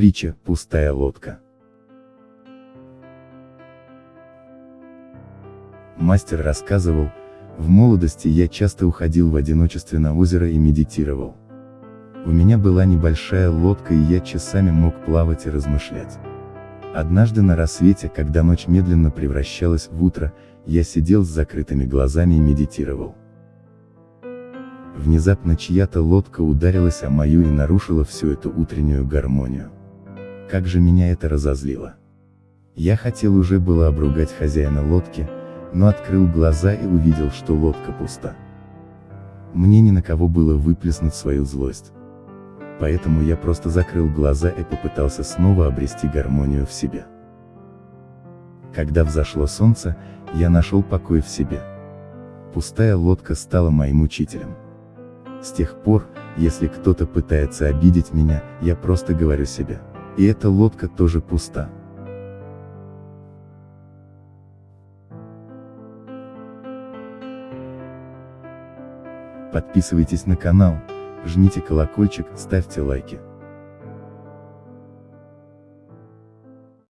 Притча «Пустая лодка». Мастер рассказывал, в молодости я часто уходил в одиночестве на озеро и медитировал. У меня была небольшая лодка и я часами мог плавать и размышлять. Однажды на рассвете, когда ночь медленно превращалась в утро, я сидел с закрытыми глазами и медитировал. Внезапно чья-то лодка ударилась о мою и нарушила всю эту утреннюю гармонию. Как же меня это разозлило. Я хотел уже было обругать хозяина лодки, но открыл глаза и увидел, что лодка пуста. Мне ни на кого было выплеснуть свою злость. Поэтому я просто закрыл глаза и попытался снова обрести гармонию в себе. Когда взошло солнце, я нашел покой в себе. Пустая лодка стала моим учителем. С тех пор, если кто-то пытается обидеть меня, я просто говорю себе. И эта лодка тоже пуста. Подписывайтесь на канал, жмите колокольчик, ставьте лайки.